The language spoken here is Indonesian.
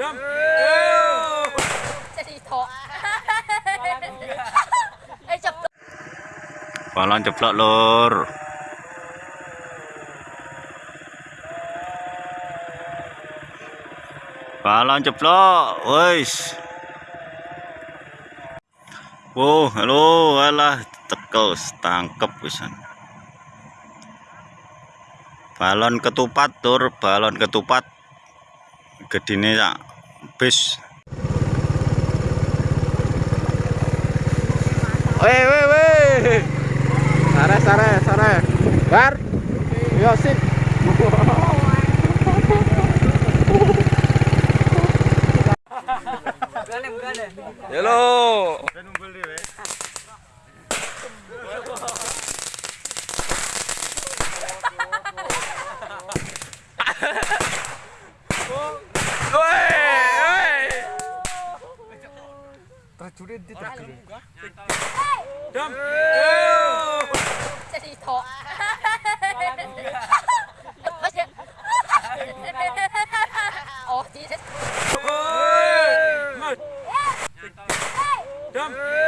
Dam. Tok. Eh. Balon jeblok lur. Balon jeblok, wis. Wow, halo, alah tekel tangkep wisan. Balon ketupat tur, balon ketupat. Gedine sak bis. Weh, weh, weh. Sare, sare, sare. Bar. Yo sip. Halo. terjunnya di terjun dam! Jadi to. oh Jesus. Dam!